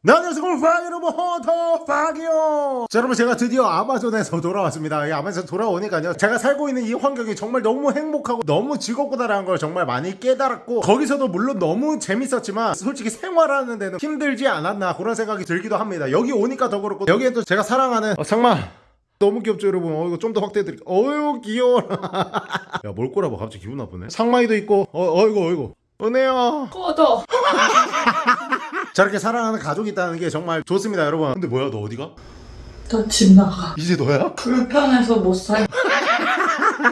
네, 안녕하세요 골프학 여러분 헌터 박이요. 자 여러분 제가 드디어 아마존에서 돌아왔습니다. 이 아마존 돌아오니까요. 제가 살고 있는 이 환경이 정말 너무 행복하고 너무 즐겁구나라는 걸 정말 많이 깨달았고 거기서도 물론 너무 재밌었지만 솔직히 생활하는 데는 힘들지 않았나 그런 생각이 들기도 합니다. 여기 오니까 더 그렇고 여기에 또 제가 사랑하는 어, 상마! 너무 귀엽죠 여러분? 어 이거 좀 더 확대해드릴게요 어유 귀여워. 야뭘 꼬라봐 갑자기 기분 나쁘네. 상마이도 있고 어 어이구 어이구 은혜야 꺼져. 저렇게 사랑하는 가족이 있다는 게 정말 좋습니다 여러분 근데 뭐야 너 어디가? 너집 나가. 이제 너야? 불편해서 못 살.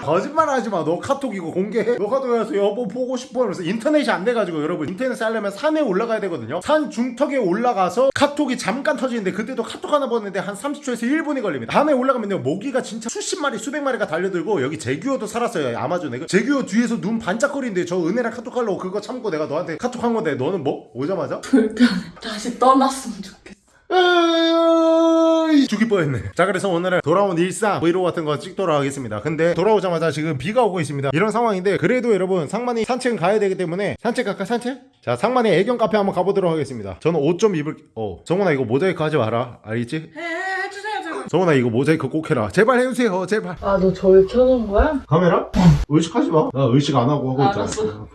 거짓말 하지 마. 너 카톡 이거 공개해. 너 카톡에 와서 여보 보고 싶어 하면서 인터넷이 안 돼가지고 여러분 인터넷 하려면 산에 올라가야 되거든요. 산 중턱에 올라가서 카톡이 잠깐 터지는데 그때도 카톡 하나 보냈는데 한 30초에서 1분이 걸립니다. 밤에 올라가면요 모기가 진짜 수십 마리 수백 마리가 달려들고 여기 제규어도 살았어요 아마존에. 그 제규어 뒤에서 눈 반짝거리는데 저 은혜랑 카톡 하려고 그거 참고 내가 너한테 카톡 한 건데 너는 뭐? 오자마자? 불편해. 다시 떠났으면 좋겠어. 죽일 뻔했네. 자, 그래서 오늘은 돌아온 일상 브이로그 같은 거 찍도록 하겠습니다. 근데 돌아오자마자 지금 비가 오고 있습니다. 이런 상황인데 그래도 여러분 상만이 산책은 가야 되기 때문에 산책 갈까 산책? 자, 상만이 애견 카페 한번 가보도록 하겠습니다. 저는 옷 좀 입을 어 정훈아 이거 모자이크 하지 마라. 알겠지? 해, 해주세요, 제발. 정훈아 이거 모자이크 꼭 해라. 제발 해주세요. 제발. 아, 너 저를 켜놓은 거야? 카메라? 의식하지 마. 나 의식 안 하고 하고 있잖아. 알았어.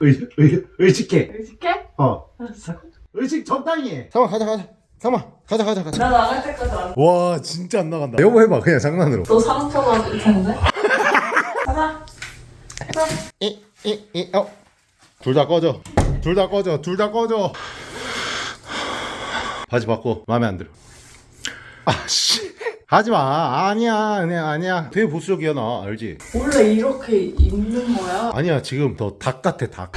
의, 의, 의식해. 의식해? 어. 알았어. 의식 적당히 해. 상만 가자 가자. 상만 가자 가자 가자. 나 나갈 때까지 안. 와 진짜 안 나간다. 여보 해봐 그냥 장난으로. 너 상처받을 텐데. 가자. 가자. 이이이 어. 둘 다 꺼져. 둘 다 꺼져. 둘 다 꺼져. 바지 바꿔. 마음에 안 들어. 아씨. 하지 마. 아니야. 아니야. 아니야. 되게 보수적이야 나. 알지? 원래 이렇게 입는 거야? 아니야. 지금 더 닭 같아 닭.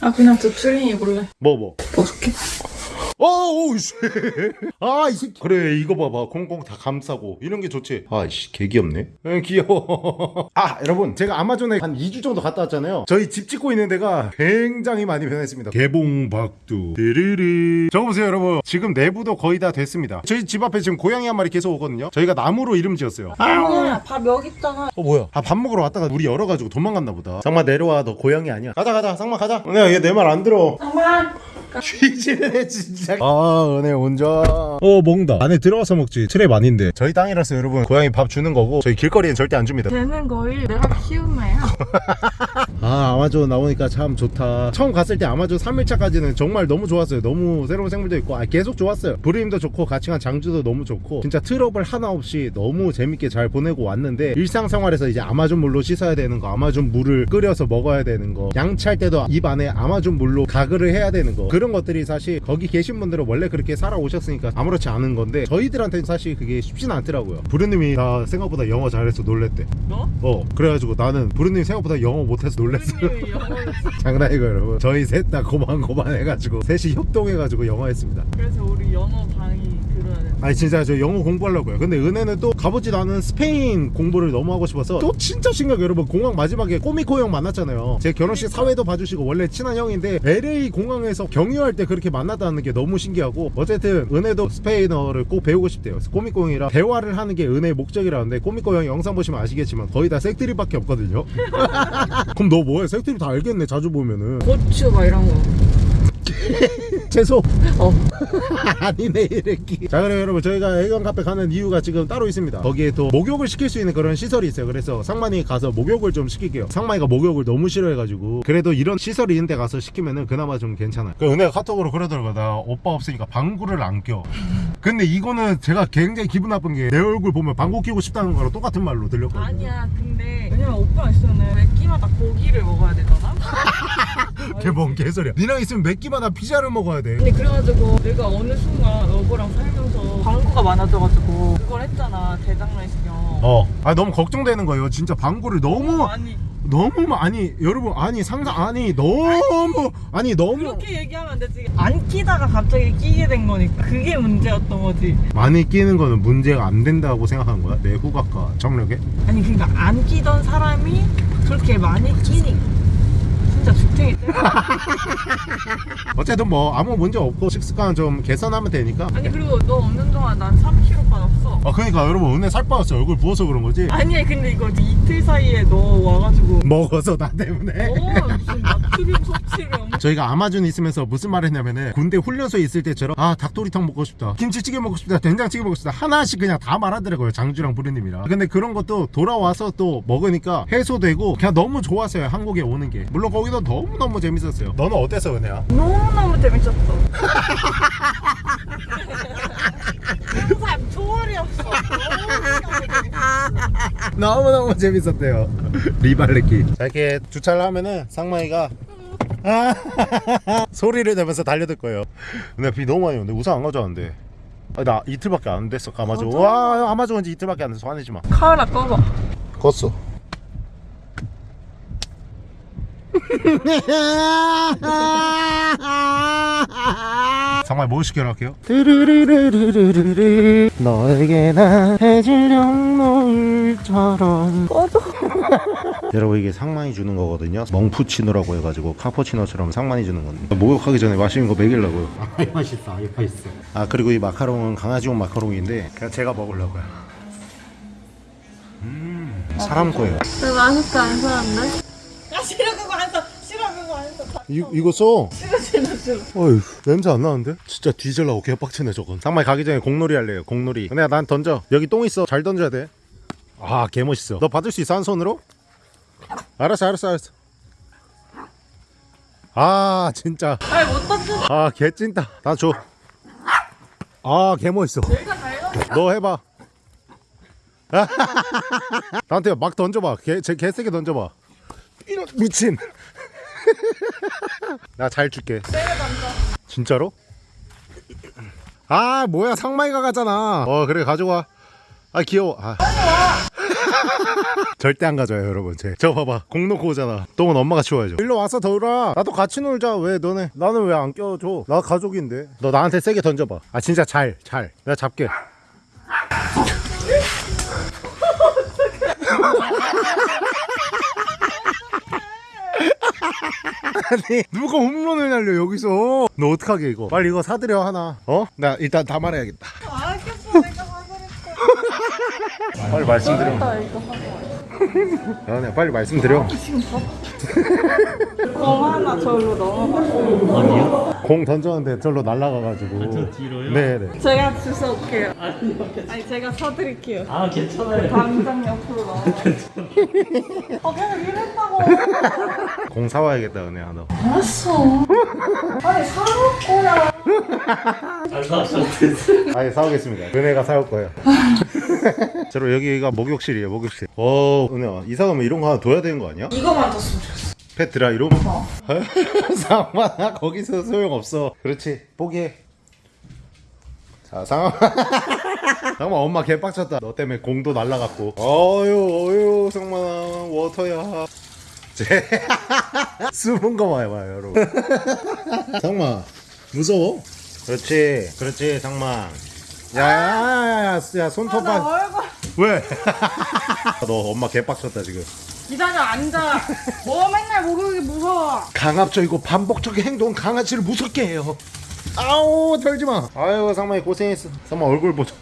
아, 그냥 저 트링 입을래. 뭐 뭐. 어떻게? 어우 씨. 아이 새끼. 그래 이거 봐봐. 콩콩 다 감싸고 이런 게 좋지. 아이씨 개 귀엽네. 응 귀여워. 아 여러분 제가 아마존에 한 2주 정도 갔다 왔잖아요. 저희 집 짓고 있는 데가 굉장히 많이 변했습니다. 개봉박두. 드르르. 저거 보세요 여러분. 지금 내부도 거의 다 됐습니다. 저희 집 앞에 지금 고양이 한 마리 계속 오거든요. 저희가 나무로 이름 지었어요. 아, 밥 여기 있잖아. 어 뭐야? 아 밥 먹으러 왔다가 문이 열려가지고 도망갔나 보다. 상마 내려와 너 고양이 아니야. 가자 가자 상마 가자. 은혜야 얘내 말 안 들어. 정말. 쥐지는 해 진짜. 아 은혜 운전. 어 먹는다. 안에 들어가서 먹지. trap 아닌데. 저희 땅이라서 여러분 고양이 밥 주는 거고 저희 길거리엔 절대 안 줍니다. 되는 거일 내가 키운 애야. 아 아마존 나오니까 참 좋다. 처음 갔을 때 아마존 3일차까지는 정말 너무 좋았어요. 너무 새로운 생물도 있고 아, 계속 좋았어요. 부르님도 좋고 같이 간 장주도 너무 좋고 진짜 트러블 하나 없이 너무 재밌게 잘 보내고 왔는데 일상생활에서 이제 아마존 물로 씻어야 되는 거 아마존 물을 끓여서 먹어야 되는 거 양치할 때도 입 안에 아마존 물로 가글을 해야 되는 거 그런 것들이 사실 거기 계신 분들은 원래 그렇게 살아오셨으니까 아무렇지 않은 건데 저희들한테는 사실 그게 쉽진 않더라고요. 부르님이 나 생각보다 영어 잘해서 놀랬대. 너? 어 그래가지고 나는 부르님 생각보다 영어 못해서 놀랬 영어를 장난이고 여러분. 저희 셋 다 고만고만 해가지고 셋이 협동해가지고 영어 했습니다. 그래서 우리 영어 강의 들어야 돼. 아니 진짜 저 영어 공부하려고요. 근데 은혜는 또 가보지도 않은 스페인 공부를 너무 하고 싶어서 또 진짜 심각해 여러분 공항 마지막에 꼬미코 형 만났잖아요. 제 결혼식 사회도 봐주시고 원래 친한 형인데 LA 공항에서 경유할 때 그렇게 만났다는 게 너무 신기하고 어쨌든 은혜도 스페인어를 꼭 배우고 싶대요. 꼬미코 형이랑 대화를 하는 게 은혜의 목적이라는데 꼬미코 형 영상 보시면 아시겠지만 거의 다 색드립밖에 없거든요. 그럼 너 뭐해 색드립 다 알겠네 자주 보면은 고추 막 이런 거. 채소 어. 아니네 이랬기 자 그래 여러분 저희가 애견 카페 가는 이유가 지금 따로 있습니다. 거기에 또 목욕을 시킬 수 있는 그런 시설이 있어요. 그래서 상만이 가서 목욕을 좀 시킬게요. 상만이가 목욕을 너무 싫어해가지고 그래도 이런 시설이 있는 데 가서 시키면은 그나마 좀 괜찮아요. 그 은혜가 카톡으로 그러더라고 나 오빠 없으니까 방구를 안껴. 근데 이거는 제가 굉장히 기분 나쁜 게 내 얼굴 보면 방구 끼고 싶다는 거랑 똑같은 말로 들렸거든요. 아니야 근데 왜냐면 오빠가 있으면 매 끼마다 고기를 먹어야 되잖아? 걔뭔 개소리야. 니랑 있으면 몇 끼마다 피자를 먹어야 돼 근데 그래가지고 내가 어느 순간 너보랑 살면서 광고가 많아져가지고 그걸 했잖아 대장내 시경 어. 아 너무 걱정되는 거예요. 진짜 방구를 너무 아니 너무 많이 여러분 아니 상상 아니 너무 아니 너무 그렇게 얘기하면 안 되지 안 끼다가 갑자기 끼게 된 거니까 그게 문제였던 거지 많이 끼는 거는 문제가 안 된다고 생각한 거야? 내 후각과 정력에? 아니 그러니까 안 끼던 사람이 그렇게 많이 끼니 진짜 죽탱이 어쨌든 뭐 아무 문제 없고 식습관 좀 개선하면 되니까. 아니 그리고 너 없는 동안 난 3kg 빠졌어. 아 그러니까 여러분 은혜 살 빠졌어. 얼굴 부어서 그런 거지? 아니 근데 이거 이틀 사이에 너 와가지고. 먹어서 나 때문에. 어 무슨 나 나트륨 섭취를 저희가 아마존 있으면서 무슨 말 했냐면은 군대 훈련소에 있을 때처럼 아 닭도리탕 먹고 싶다. 김치찌개 먹고 싶다. 된장찌개 먹고 싶다. 하나씩 그냥 다 말하더라고요 장주랑 부르님이랑. 근데 그런 것도 돌아와서 또 먹으니까 해소되고 그냥 너무 좋았어요 한국에 오는 게. 물론 거기도 너무너무 재밌었어요. 너는 어땠어 은혜야? 너무너무 재밌었어. 항상 초월이 없어. 너무너무 재밌었대요. 리발레키. 자 이렇게 주차를 하면은 상마이가 아, 소리를 내면서 달려들 거예요. 근데 비 너무 많이 오는데 우산 안 가져왔는데. 아, 나 이틀밖에 안 됐어 아마존 맞아. 와 아마존 온지 이틀밖에 안 돼서 화내지 마. 카메라 꺼봐. 껐어 정말 뭐 시켜놓을게요. 너에게 난 해질녘 노을처럼. 꺼져. 여러분 이게 상만이 주는 거거든요. 멍푸치노라고 해가지고 카푸치노처럼 상만이 주는 건데. 목욕하기 전에 마시는 거 먹이려고요. 아 맛있어 아 맛있어. 아 그리고 이 마카롱은 강아지용 마카롱인데 그냥 제가 먹으려고요. 음 사람 거예요. 왜 마스크 안 썼는데? 야 싫어 그거 안 써. 싫어 그거 안 써. 이, 이거 써 싫어 싫어 싫어. 어휴 냄새 안 나는데? 진짜 뒤질라고 개빡치네 저건 상마이 가기 전에 공놀이 할래요 공놀이 근데 난 던져 여기 똥 있어 잘 던져야 돼 아 개멋있어 너 받을 수 있어 한 손으로? 알았어 알았어 알았어 아 진짜 아니 못 던져. 아 개찐다 나 줘 아 개멋있어 내가 잘 던져. 너 해봐 나한테 막 던져봐 개, 제 개세게 던져봐 이런 미친. 나 잘 줄게. 진짜로? 아 뭐야. 상마이가 가잖아. 어 그래. 가져와. 아 귀여워. 아. 절대 안 가져요 여러분. 제. 저 봐봐. 공 놓고 오잖아. 똥은 엄마가 치워야죠. 일로 와서 더울아. 나도 같이 놀자. 왜 너네. 나는 왜 안 껴줘? 나 가족인데. 너 나한테 세게 던져봐. 아 진짜 잘잘. 내가 잡게 아니 누가 홈런을 날려 여기서 너 어떡하게 이거 빨리 이거 사드려 하나 어? 나 일단 다 말해야겠다 알겠어 내가 사버릴게. 빨리 말씀드려 나 이거. 연애 빨리 말씀드려 공 하나 절로 넘어가. 공 던졌는데 절로 날아가가지고 저 뒤로요? 네네 제가 주워 올게요. 아니 제가 사드릴게요. 아 괜찮아요. 당장 옆으로 넘어. 어 계속 이랬다고. 공 사와야겠다 은혜야 너 알았어. 아니 사올 거야. 잘. 아예 사오겠습니다 은혜가 사올 거예요 저로 여기가 목욕실이에요 목욕실 어 은혜야 이사 가면 이런 거 하나 둬야 되는 거 아니야? 이거만 줬으면 좋겠어. 펫 드라이룸? 어. 상만아 거기서 소용없어 그렇지 포기해 자 상만 상만 엄마 개빡쳤다 너 때문에 공도 날라갔고 어유 어유 상만아 워터야 제 숨은 거 봐요 봐요 여러분 상만 무서워? 그렇지 그렇지 상만 야야야야 야 손톱 나봐 얼굴. 왜? 너 엄마 개빡쳤다 지금 기다려 앉아. 뭐 맨날 목욕이 무서워. 강압적이고 반복적인 행동은 강아지를 무섭게 해요. 아우 털지마. 아유 상만이 고생했어. 상만 얼굴 보자.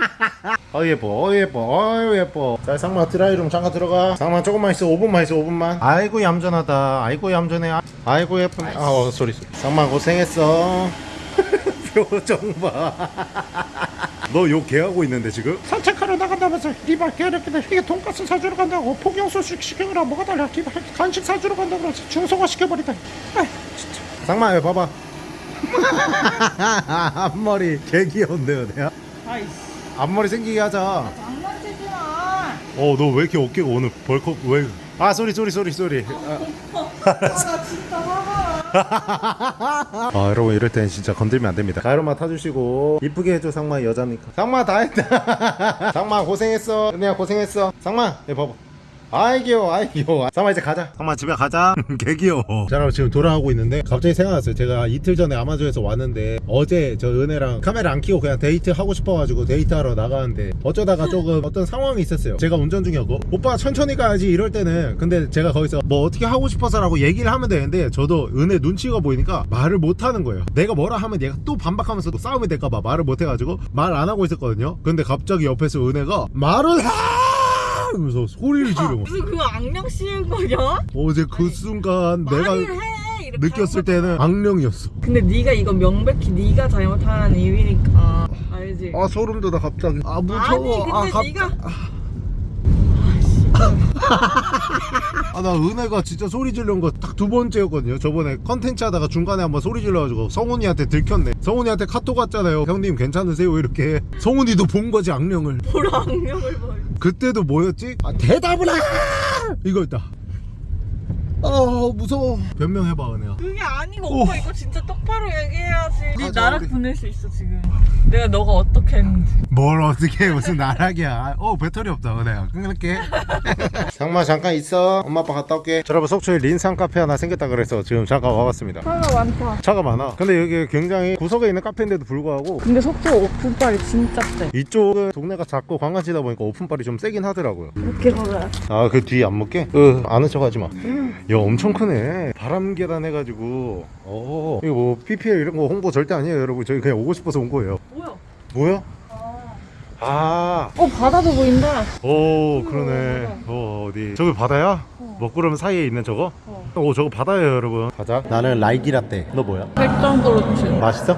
아 예뻐, 어 예뻐, 아유 예뻐. 자 상만 드라이룸 잠깐 들어가. 상만 조금만 있어, 5분만 있어, 5분만. 아이고 얌전하다. 아이고 얌전해. 아, 아이고 예쁜. 아 어, 소리 소리. 상만 고생했어. 표정 봐. 너 욕 개하고 있는데 지금? 산책하러 나간다면서 리발 개새끼들 이게 돈가스 사주러 간다고 폭염소식 시켜라 뭐가 달라 리발 간식 사주러 간다고 그러지 중성화 시켜버리다 아 진짜 상만 왜 봐봐. 앞머리 개 귀여운데요, 내가? 아이씨. 앞머리 생기게 하자. 장난치지 마. 어, 너 왜 이렇게 어깨가 오늘 벌컥 왜? 아, 쏘리 쏘리 쏘리 쏘리. 아, 나 진짜 화가 아, 여러분 이럴 땐 진짜 건들면 안 됩니다. 가이로마 타주시고 이쁘게 해줘 상마 여자니까. 상마 다 했다. 상마 고생했어. 은혜야 고생했어. 상마, 얘 봐봐. 아이 귀여워 아이 귀여워. 상마 이제 가자. 상마 집에 가자. 개 귀여워. 자 여러분 지금 돌아가고 있는데 갑자기 생각났어요. 제가 이틀 전에 아마존에서 왔는데 어제 저 은혜랑 카메라 안 켜고 그냥 데이트 하고 싶어가지고 데이트하러 나가는데 어쩌다가 조금 어떤 상황이 있었어요. 제가 운전 중이었고. 오빠 천천히 가야지 이럴 때는. 근데 제가 거기서 뭐 어떻게 하고 싶어서 라고 얘기를 하면 되는데 저도 은혜 눈치가 보이니까 말을 못 하는 거예요. 내가 뭐라 하면 얘가 또 반박하면서 또 싸움이 될까봐 말을 못 해가지고 말 안 하고 있었거든요. 근데 갑자기 옆에서 은혜가 말을 해 하면서 소리를 지르고 무슨 그거 악령 씌운 거냐? 어제 그 순간 내가 해 느꼈을 때는 악령이었어. 근데 네가 이거 명백히 네가 잘못한 이유니까. 알지? 아 소름 돋아 갑자기. 아 아니 무서워 근데 아, 네가 아나 은혜가 진짜 소리 지르는 거딱 두 번째였거든요. 저번에 컨텐츠 하다가 중간에 한번 소리 질러가지고 성훈이한테 들켰네. 성훈이한테 카톡 왔잖아요. 형님 괜찮으세요? 이렇게. 성훈이도 본 거지 악령을. 보라 악령을 봐 그때도 뭐였지? 아 대답을 해! 이거였다 아 무서워. 변명해봐 은혜야. 그게 아니고 오. 오빠 이거 진짜 똑바로 얘기해야지. 네 가자, 나락 우리. 보낼 수 있어 지금. 내가 너가 어떻게 했는지. 뭘 어떻게 해 무슨 나락이야. 어 배터리 없다 은혜야. 끊을게. 장마 잠깐 있어. 엄마 아빠 갔다 올게. 여러분 속초에 린산 카페 하나 생겼다 그래서 지금 잠깐 와봤습니다. 차가 많다. 차가 많아. 근데 여기 굉장히 구석에 있는 카페인데도 불구하고 근데 속도 오픈빨이 진짜 세. 이쪽은 동네가 작고 관광지다 보니까 오픈빨이 좀 세긴 하더라고요. 이렇게 걸어야 아그 뒤에 안 먹게? 으 아는 척 하지마 야 엄청 크네. 바람 계단 해가지고. 어 이거 뭐 PPL 이런 거 홍보 절대 아니에요 여러분. 저희 그냥 오고 싶어서 온 거예요. 뭐야? 뭐야? 아, 어 바다도 보인다. 오 그러네. 어 어디. 저기 바다야? 먹구름 사이에 있는 저거? 어. 오 저거 바다예요 여러분. 가자. 나는 랄기 라떼. 너 뭐야? 백정도로치 맛있어?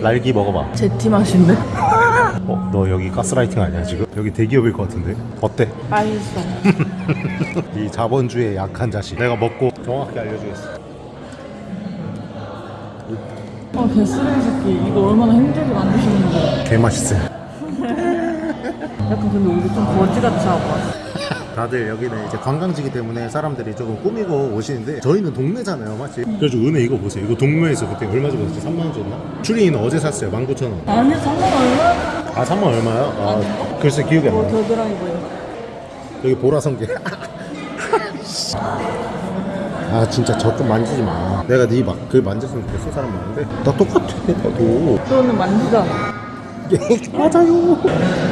랄기 먹어봐. 제티 맛인데 어? 너 여기 가스라이팅 아니야 지금? 여기 대기업일 것 같은데? 어때? 맛있어 이 자본주의의 약한 자식 내가 먹고 정확히 알려주겠어 아 개쓰레기 새끼 이거 얼마나 힘들게 만드시는 거야 개 맛있어요 약간 근데 우리 좀 거지같이 하고 왔어 다들 여기는 이제 관광지기 때문에 사람들이 조금 꾸미고 오시는데 저희는 동네잖아요 맞지? 그래서 은혜 이거 보세요 이거 동묘에서 그때 얼마 주고 샀지? 3만원 줬나? 추리는 어제 샀어요 19,000원 아니 잠깐 얼마? 아 3만 얼마야? 아 글쎄 기억이 안뭐 나. 겨드랑이 보여 여기 보라성게. 아 진짜 저 좀 만지지 마. 내가 네 막 그 만졌으면 좋겠어 사람 많은데 나 똑같아 나도. 너는 만지잖아 맞아요.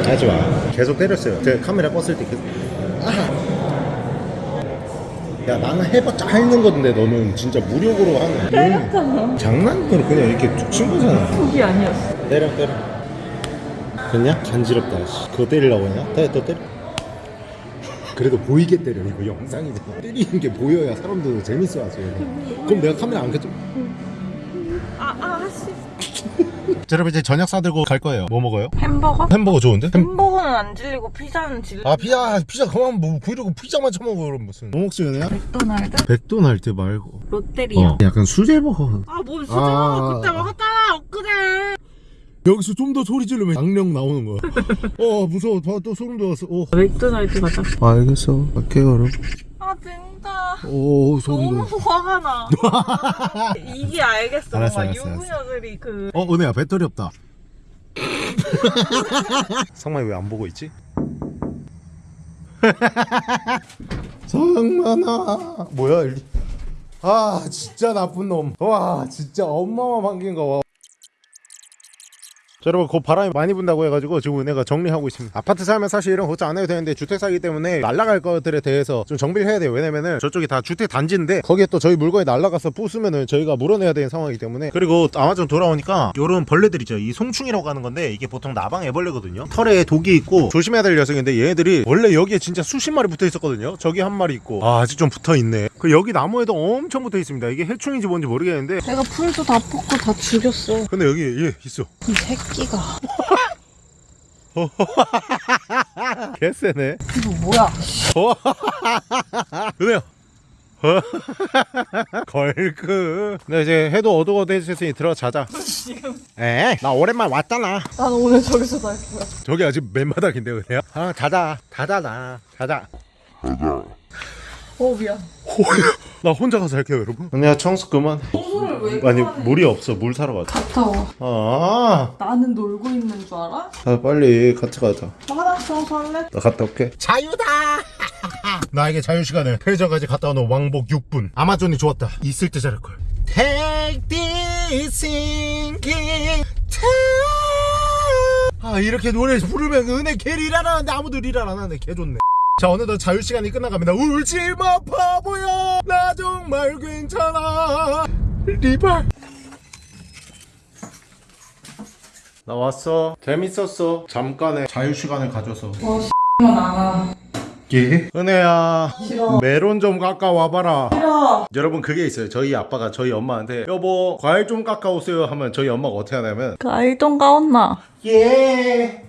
하지 마. 계속 때렸어요. 제가 카메라 껐을 때 계속. 아. 야 나는 해봤자 핥는 건데 너는 진짜 무력으로 하는. 때렸잖아. 장난으로 그냥 이렇게 툭친 거잖아. 그게 아니었어 때려 때려. 됐냐? 간지럽다. 씨. 그거 때리려고 했냐? 때려 또 때려. 그래도 보이게 때려 이거 영상이잖아 때리는 게 보여야 사람들도 재밌어 하지 그럼 내가 카메라 안 켰죠? 아아씨 자, 여러분 이제 저녁 사들고 갈 거예요 뭐 먹어요? 햄버거? 햄버거 좋은데? 햄... 햄버거는 안 질리고 피자는 질리 아 피자 피자 그만 뭐 그러고 피자만 처먹어 그럼 무슨 뭐 먹지 은혜야? 맥도날드? 백도날드 말고 롯데리아 어 약간 수제버거 아뭐 진짜 아. 그때 먹었잖아 엊그제 여기서 좀 더 소리 지르면 악령 나오는 거야. 어 무서워. 봐, 또 소름 돋았어. 오. 맥도날드 가자 알겠어. 갈게요 여러분 아 진짜. 오 소름 너무 돋았어. 화가 나. 이게 알겠어. 알았어, 뭔가 알았어, 알았어. 유부녀들이 그 어 은혜야 배터리 없다. 상만이 왜 안 보고 있지? 상만아. 뭐야 일리. 아 진짜 나쁜 놈와 진짜 엄마만 반긴 거 와. 자, 여러분 곧 바람이 많이 분다고 해가지고 지금 은혜가 정리하고 있습니다. 아파트 살면 사실 이런 걱정 안 해도 되는데 주택 사기 때문에 날라갈 것들에 대해서 좀 정비를 해야 돼요. 왜냐면은 저쪽이 다 주택 단지인데 거기에 또 저희 물건이 날라가서 부수면은 저희가 물어내야 되는 상황이기 때문에 그리고 아마존 돌아오니까 요런 벌레들 있죠. 이 송충이라고 하는 건데 이게 보통 나방 애벌레거든요. 털에 독이 있고 조심해야 될 녀석인데 얘네들이 원래 여기에 진짜 수십 마리 붙어 있었거든요. 저기 한 마리 있고. 아 아직 좀 붙어 있네. 그 여기 나무에도 엄청 붙어 있습니다. 이게 해충인지 뭔지 모르겠는데 내가 풀도 다 뽑고 다 죽였어. 근데 여기 얘 있어. 이 새끼 가. 개쎄네. 이거 뭐야? 은혜야. 걸크 네 이제 해도 어둑어둑해졌으니 들어자자 에나 오랜만 왔잖아. 난 오늘 저기서 잘 거야. 저기 아직 맨바닥인데 은혜야? 아 자자. 자자 나 자자 어 미안 나 혼자 가서 할게요 여러분. 은혜야 청소 그만 청소를 왜 아니 그만해? 물이 없어. 물 사러 가자. 갔다 와 아. 나는 놀고 있는 줄 알아? 아, 빨리 같이 가자. 화장 청소할래? 나 갔다 올게. 자유다! 나에게 자유시간을 패저까지 갔다 오는 왕복 6분. 아마존이 좋았다. 있을 때 잘할걸. Take this thinking time 아 이렇게 노래 부르면 은혜 개 리랄 하는데 아무도 리랄 안 하네 개 좋네 자 어느덧 자유시간이 끝나갑니다. 울지마 바보야! 나 정말 괜찮아. 리발! 나 왔어. 재밌었어. 잠깐의 자유시간을 가져서. 와 X만 안와 예? 은혜야 싫어. 메론 좀 깎아 와봐라. 싫어. 여러분 그게 있어요. 저희 아빠가 저희 엄마한테 여보 과일 좀 깎아 오세요 하면 저희 엄마가 어떻게 하냐면 가이동 가온나. 예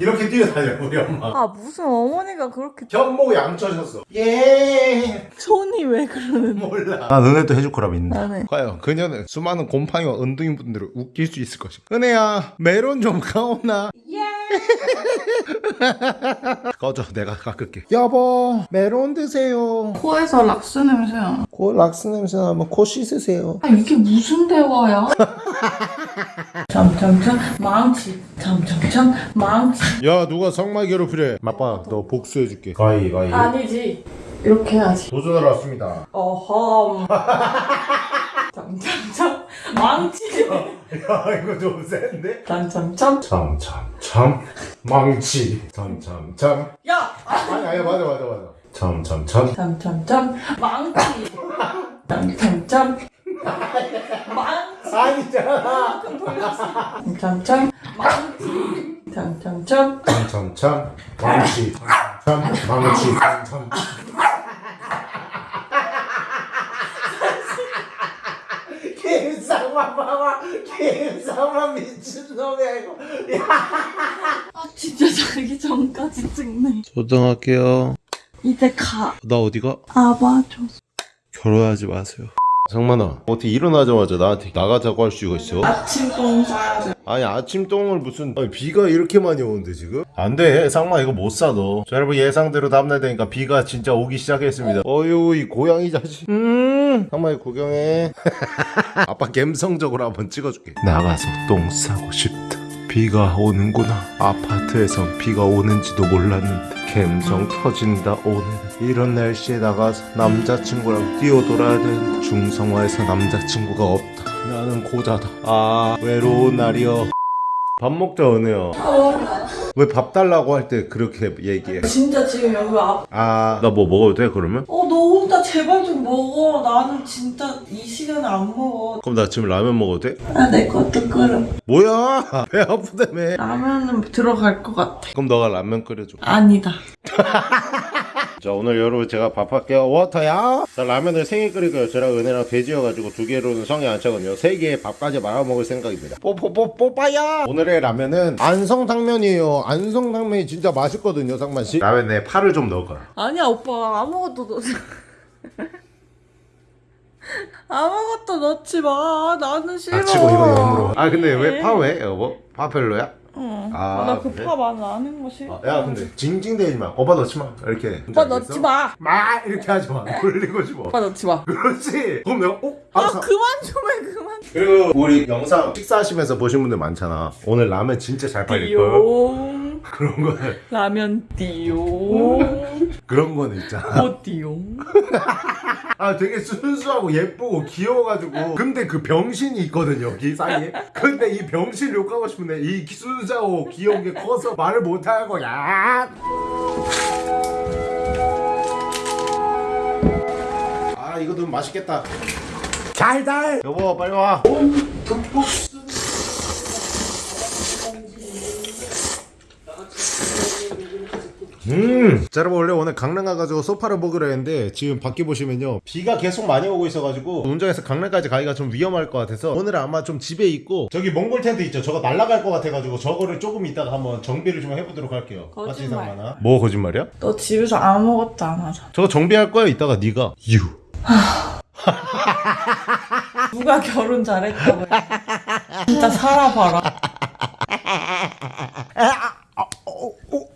이렇게 뛰어다녀요 우리 엄마. 아 무슨 어머니가 그렇게 현모 양쳐셨어. 예. 손이 왜 그러는? 몰라. 난 은혜도 해줄 거라 믿는다. 나는. 과연 그녀는 수많은 곰팡이와 은둥이 분들을 웃길 수 있을 것인가? 은혜야 메론 좀 가오나? 예! 꺼져 내가 깎을게. 여보 메론 드세요. 코에서 락스 냄새야. 코 락스 냄새 나면 코 씻으세요. 아 이게 무슨 대화야? 점점점 망치. 점점점 망치. 야 누가 상만 괴롭히래 맞봐 너 복수해줄게 가위 가위 아니지. 이렇게 해야지. 도전하러 왔습니다 어험. 점점점 망치. 야 이거 좀 센데? 점점점. 참참참 망치 참참참 야. 아니 아니 맞아 맞아 맞아 참참참 점점점 망치. 점점점 망치. 아니잖아 점점점 망치. 점점점 참참참 망치 참 망치 참 김상만 봐봐 김상만 미친놈이야 이거 아 진짜 자기 전까지 찍네. 소등할게요 이제 가. 나 어디가? 아봐줘. 결혼하지 마세요 상만아 어떻게 일어나자마자 나한테 나가자고 할 수가 있어? 아침 똥 싸야 돼. 아니 아침 똥을 무슨 아니, 비가 이렇게 많이 오는데 지금? 안돼 상마 이거 못 사너. 자 여러분 예상대로 다음날 되니까 비가 진짜 오기 시작했습니다. 어휴 이 고양이 자식. 음. 상마 이거 구경해. 아빠 감성적으로 한번 찍어줄게. 나가서 똥 싸고 싶다 비가 오는구나. 아파트에선 비가 오는지도 몰랐는데 감성 터진다 오늘. 이런 날씨에 나가서 남자친구랑 뛰어돌아야 되는데 중성화에서 남자친구가 없다. 나는 고자다. 아 외로운 날이여. 밥 먹자 은혜야? 왜 밥 달라고 할 때 그렇게 얘기해? 진짜 지금 여기 앞. 아. 나 뭐 먹어도 돼 그러면? 어, 너 혼자 제발 좀 먹어. 나는 진짜 이 시간에 안 먹어. 그럼 나 지금 라면 먹어도 돼? 아, 내 것도 끓여. 뭐야 배 아프다며 라면은 들어갈 것 같아. 그럼 너가 라면 끓여줘 아니다. 자 오늘 여러분 제가 밥 할게요. 워터야. 자 라면을 세 개 끓일 거예요. 저랑 은혜랑 돼지여가지고 두 개로는 성이 안 차거든요. 세 개에 밥까지 말아 먹을 생각입니다. 뽀뽀뽀 뽀빠야. 오늘의 라면은 안성탕면이에요. 안성탕면이 진짜 맛있거든요 상만씨. 라면에 파를 좀 넣을거야 아니야, 오빠. 아무것도 넣지 아무것도 넣지 마. 나는 싫어. 아 치고 이거 영으로 아 근데 왜 파 왜? 여보? 파 별로야? 응. 아, 나그 그래? 파 많이 아는 거 싫어. 아, 야 근데 징징대지 마 오빠 넣지 마 이렇게 오빠 넣지 마. 마 이렇게 하지 마 돌리고 싶어 오빠 넣지 마. 그렇지 그럼 내가 어? 아, 알았어 그만 좀 해, 그만. 그리고 우리 영상 식사하시면서 보신 분들 많잖아 오늘 라면 진짜 잘 팔릴걸 띠용. 그런 거는 라면 띠용. 그런 거는 있잖아 오 띠용. 아 되게 순수하고 예쁘고 귀여워가지고 근데 그 병신이 있거든요 여기 사이에 근데 이 병신 욕하고 싶은데 이 순수하고 귀여운 게 커서 말을 못하고 야 아, 이거 너무 맛있겠다. 달달. 여보, 빨리 와. 음. 자 여러분 원래 오늘 강릉 가가지고 소파를 먹으려 했는데 지금 밖에 보시면요 비가 계속 많이 오고 있어가지고 운전해서 강릉까지 가기가 좀 위험할 것 같아서 오늘은 아마 좀 집에 있고 저기 몽골 텐트 있죠 저거 날아갈 것 같아가지고 저거를 조금 이따가 한번 정비를 좀 해보도록 할게요 거짓말. 상만아? 뭐 거짓말이야? 너 집에서 아무것도 안 하잖아. 저거 정비할 거야 이따가 네가 유 누가 결혼 잘했다고 해. 진짜 살아봐라.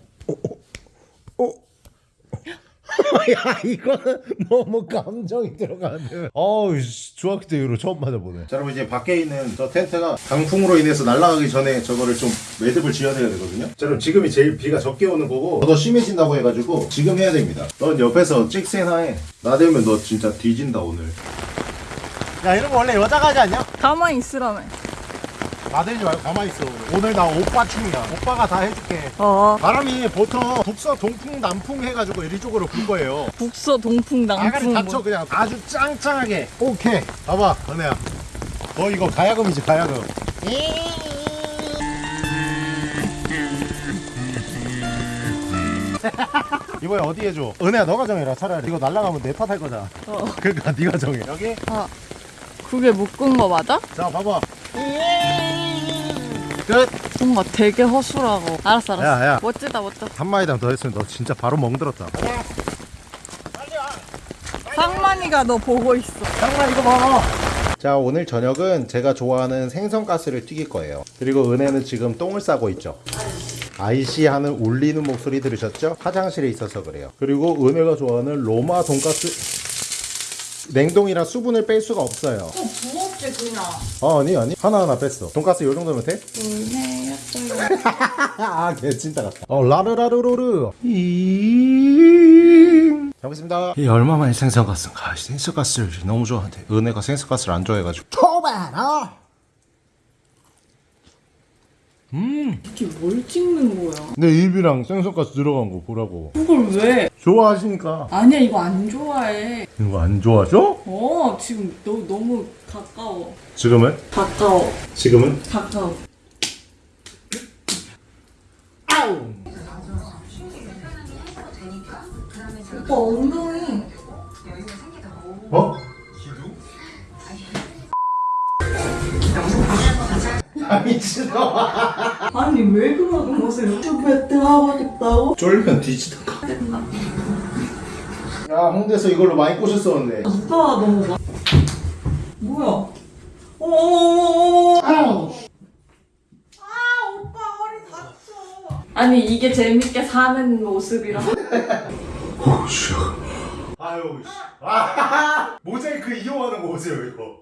야 이거는 너무 감정이 들어가는. 어우 씨, 중학교 때 이후로 처음 맞아보네. 자 여러분 이제 밖에 있는 저 텐트가 강풍으로 인해서 날아가기 전에 저거를 좀 매듭을 지어야 되거든요. 자 여러분 지금이 제일 비가 적게 오는 거고 더 심해진다고 해가지고 지금 해야 됩니다. 넌 옆에서 찍새나 해나 되면 너 진짜 뒤진다 오늘. 야 이런 거 원래 여자가 하지 않냐? 가만히 있으라며. 나대지 말고 가만히 있어 오늘 나 오빠 춤이야 오빠가 다 해줄게 어. 바람이 보통 북서 동풍 남풍 해가지고 이쪽으로 불 거예요 북서 동풍 아가리 남풍. 닫혀 뭐. 그냥 아주 짱짱하게 오케이 봐봐 은혜야 너 이거 가야금이지 가야금 이번에 어디 해줘? 은혜야 너가 정해라 차라리 이거 날라가면 내 탓할 거잖아 어. 그러니까 네가 정해 여기? 그게 묶은 거 맞아? 자 봐봐 끝! 뭔가 되게 허술하고. 알았어, 알았어. 야, 야. 멋지다, 멋져. 한 마디만 더 했으면 너 진짜 바로 멍들었다 상만이가 너 보고 있어. 잠깐만 이거 봐. 자 오늘 저녁은 제가 좋아하는 생선가스를 튀길 거예요. 그리고 은혜는 지금 똥을 싸고 있죠. 아이씨 하는 울리는 목소리 들으셨죠? 화장실에 있어서 그래요. 그리고 은혜가 좋아하는 로마 돈가스 냉동이라 수분을 뺄 수가 없어요. 또 부었지, 그냥. 어, 아니 아니 하나하나 뺐어. 돈가스 요 정도면 돼? 불매였어요. 아, 걔 진짜 같다. 어, 라르라르로르. 잘 먹겠습니다. 이 얼마 만에 생선가스인가? 생선가스를 너무 좋아하는데 은혜가 생선가스를 안 좋아해가지고. 초바 라. 이게 뭘 찍는 거야? 내 입이랑 생선가스 들어간 거 보라고. 그걸 왜? 좋아하시니까. 아니야, 이거 안 좋아해. 이거 안 좋아하죠? 어, 지금 너 너무 가까워. 지금은? 가까워. 지금은? 가까워. 오빠 엉덩이. 어? 미친놈아. 아니 왜 그러는 거세요? 배트 하고 싶다고? 쫄면 뒤지던가. 야 홍대에서 이걸로 많이 꼬셨었는데. 오빠 너무 막 뭐야? 어머머머머 아 오빠 허리 다쳐 아니 이게 재밌게 사는 모습이라 오씨. 아유. 씨. 아, 모자이크 이용하는 거 보세요 이거.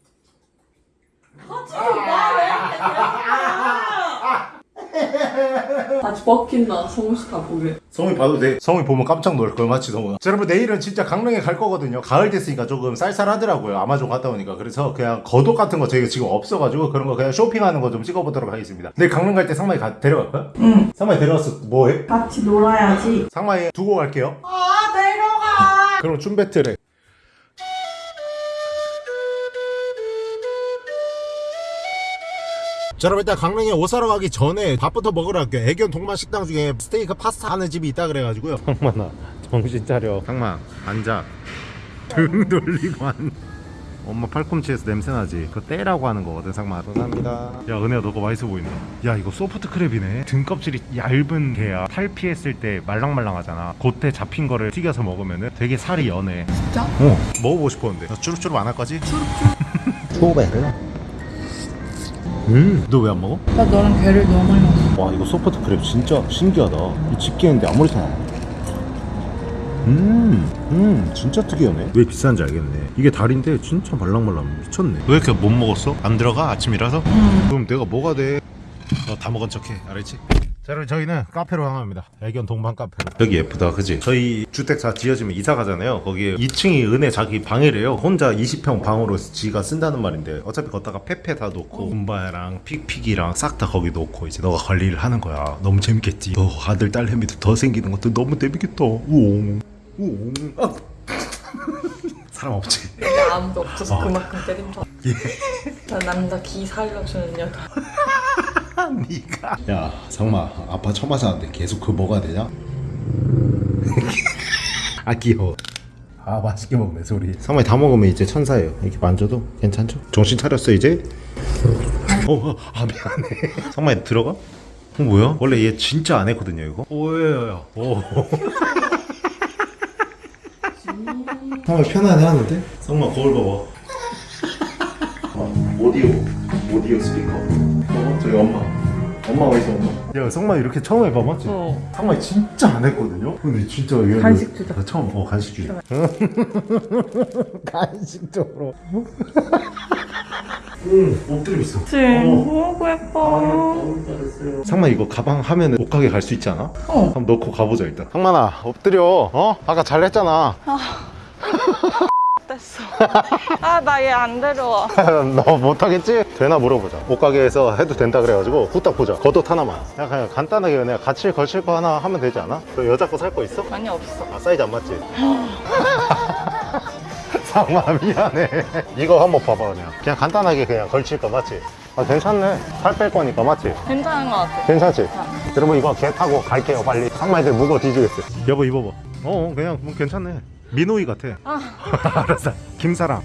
아주 먹힌다 성우씨 다 보게 성이 봐도 돼. 성이 보면 깜짝 놀랄 걸 맞지 성우. 자, 여러분 내일은 진짜 강릉에 갈 거거든요. 가을 됐으니까 조금 쌀쌀하더라고요. 아마존 갔다 오니까. 그래서 그냥 겉옷 같은 거 저희가 지금 없어가지고 그런 거 그냥 쇼핑하는 거 좀 찍어보도록 하겠습니다. 내일 강릉 갈 때 상마이 가, 데려갈 거야? 응 상마이 데려왔어 뭐해? 같이 놀아야지 상마이 두고 갈게요. 아 내려가 그럼 춤 배틀해. 자 여러분 일단 강릉에 옷 사러 가기 전에 밥부터 먹으러 갈게요. 애견 동반 식당 중에 스테이크 파스타 하는 집이 있다 그래가지고요. 상만아 정신 차려. 상만 앉아. 등 돌리고 앉 엄마 팔꿈치에서 냄새나지? 그거 떼라고 하는 거거든 상만 감사합니다. 야 은혜야 너거 맛있어 보이네 야 이거 소프트 크랩이네. 등 껍질이 얇은 게야. 탈피했을 때 말랑말랑하잖아. 그때 잡힌 거를 튀겨서 먹으면 되게 살이 연해. 진짜? 어 먹어보고 싶었는데. 너 쭈룩쭈룩 안할 거지? 쭈룩쭈룩. 초베르 음 너 왜 안 먹어? 나 너랑 배를 너무 많이 먹어 와 이거 소프트 크랩 진짜 신기하다 이 집게인데 아무렇지 않아 음, 음, 진짜 특이하네. 왜 비싼지 알겠네. 이게 다리인데 진짜 말랑말랑 미쳤네. 왜 이렇게 못 먹었어? 안 들어가 아침이라서? 그럼 내가 뭐가 돼? 너 다 먹은 척해, 알았지? 자, 여러분 저희는 카페로 향합니다. 애견 동반 카페로. 여기 예쁘다, 그지? 저희 주택 다 지어지면 이사 가잖아요. 거기에 2층이 은혜 자기 방이래요. 혼자 20평 방으로 지가 쓴다는 말인데 어차피 걷다가 페페 다 놓고 군바랑 픽픽이랑 싹 다 거기 놓고 이제 너가 관리를 하는 거야. 너무 재밌겠지. 너 아들 딸내미도 더 생기는 것도 너무 재밌겠다. 우옹, 우옹. 아. 사람 없지. 아무도 없어서 그만큼 때린다 나 남자 기 살려주는 여자 니가 야 상마 아빠 처음 하자는데 계속 그거 먹어야 되냐? 아 귀여워 아 맛있게 먹네 소리 상마이 다 먹으면 이제 천사예요 이렇게 만져도 괜찮죠? 정신 차렸어 이제? 어, 아 미안해 상마이 들어가? 어 뭐야? 원래 얘 진짜 안 했거든요 이거 오예요 오 상마 편안해 하는데? 상마 거울 봐봐 어, 오디오 오디오 스피커. 어 저기 엄마. 엄마가 있어 엄마? 야 성마 이렇게 처음 해봐 맞지? 어. 상마 진짜 안 했거든요? 근데 진짜 얘 간식 주자. 나 처음 어 간식 주자. 간식 쪽으로. 응 엎드려 있어. 너무 예뻐. 상마 이거 가방 하면 옷가게 갈 수 있지 않아? 어. 한번 넣고 가보자 일단. 상만아 엎드려 어? 아까 잘했잖아 됐어. 아 나 얘 안 데려와. 너 못하겠지? 되나 물어보자. 옷가게에서 해도 된다 그래가지고 후딱 보자. 겉옷 하나만. 그냥, 그냥 간단하게 그냥 같이 걸칠 거 하나 하면 되지 않아? 너 여자 거 살 거 있어? 아니 없어. 아 사이즈 안 맞지? 상마 미안해. 이거 한번 봐봐 그냥. 그냥 간단하게 그냥 걸칠 거 맞지? 아 괜찮네. 살 뺄 거니까 맞지? 괜찮은 것 같아. 괜찮지? 여러분 이거 개 타고 갈게요 빨리. 상마이들 무거워 뒤지겠어요. 여보 입어봐. 어 그냥 뭐 괜찮네 민호이 같아. 알았어. 김사랑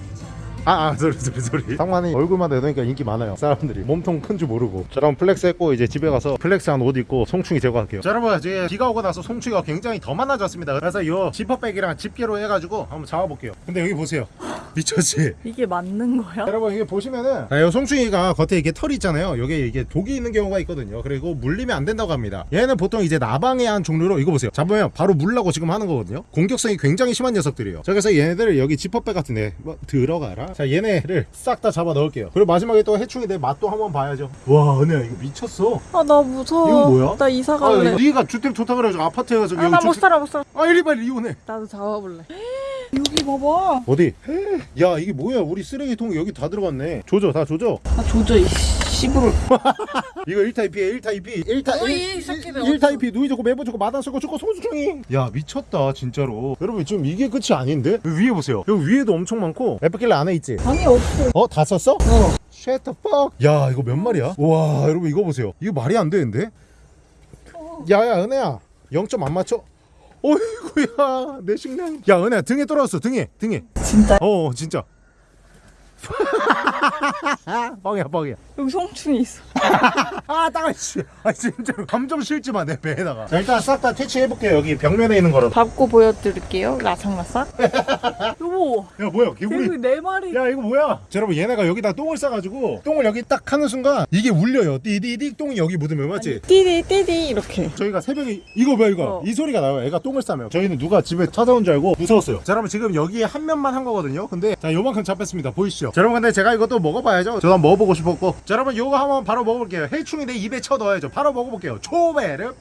아, 아, sorry, sorry, sorry. 상만이 얼굴만 내놓으니까 인기 많아요. 사람들이. 몸통 큰 줄 모르고. 자, 그럼 flex 했고, 이제 집에 가서 flex한 옷 입고 송충이 제거할게요. 자, 여러분, 이제 비가 오고 나서 송충이가 굉장히 더 많아졌습니다. 그래서 이 지퍼백이랑 집게로 해가지고 한번 잡아볼게요. 근데 여기 보세요. 미쳤지? 이게 맞는 거야? 여러분 이게 보시면은 아, 이 송충이가 겉에 이게 털이 있잖아요 여기 이게 독이 있는 경우가 있거든요 그리고 물리면 안 된다고 합니다 얘는 보통 이제 나방에 한 종류로 이거 보세요 잡으면 바로 물라고 지금 하는 거거든요 공격성이 굉장히 심한 녀석들이에요 자 그래서 얘네들을 여기 지퍼백 같은 데 뭐, 들어가라 자 얘네를 싹 다 잡아 넣을게요 그리고 마지막에 또 해충이 내 맛도 한번 봐야죠 와 은혜야 이거 미쳤어 아 나 무서워. 이거 뭐야? 나 이사 아, 갈래. 네가 주택 좋다 그래가지고 아파트에 가서 아나못 살아 못 살아. 아 이리 빨리 이혼해 나도 잡아볼래. 여기 봐봐. 어디? 야 이게 뭐야 우리 쓰레기통 여기 다 들어갔네 조져 다 조져 나 조져 이씨 부를. 이거 1타입이에요 1타입이 1타, 어이, 이 새끼들 1타입이 누이 좋고 매부 좋고 마당 쓰고 좋고 소주총이. 야 미쳤다 진짜로. 여러분 지금 이게 끝이 아닌데? 위에 보세요. 여기 위에도 엄청 많고. 에프킬레 안에 있지? 아니 없어. 어? 다 썼어? 어. Shut the fuck. 야 이거 몇 마리야? 와 여러분 이거 보세요. 이거 말이 안 되는데? 야야 은혜야. 0점 안 맞춰? 어이구야 내 식량. 야 은혜야 등에 떨어졌어 등에 등에. 진짜? 어 진짜 뻥이야 뻥이야 여기 성충이 있어. 아 따가씨 아 진짜로 감정 실지 마내 배에다가 자 일단 싹 다 퇴치해볼게요 여기 벽면에 있는 거로 밟고 보여드릴게요. 라삭라삭. 여보. 야 뭐야 개구리 네 마리. 야 이거 뭐야 자, 여러분 얘네가 여기다 똥을 싸가지고 똥을 여기 딱 하는 순간 이게 울려요 띠디디 똥이 여기 묻으면 맞지? 띠디 띠디 이렇게. 저희가 새벽에 이거 뭐야 이거 어. 이 소리가 나요 애가 똥을 싸면 저희는 누가 집에 찾아온 줄 알고 무서웠어요 자 여러분 지금 여기에 한 면만 한 거거든요 근데 자 요만큼 잡혔습니다 보이시죠 자 여러분 근데 제가 이것도 먹어봐야죠. 저도 한번 먹어보고 싶었고. 자 여러분 요거 한번 바로 먹어볼게요. 해충이 내 입에 쳐 넣어야죠. 바로 먹어볼게요. 초베르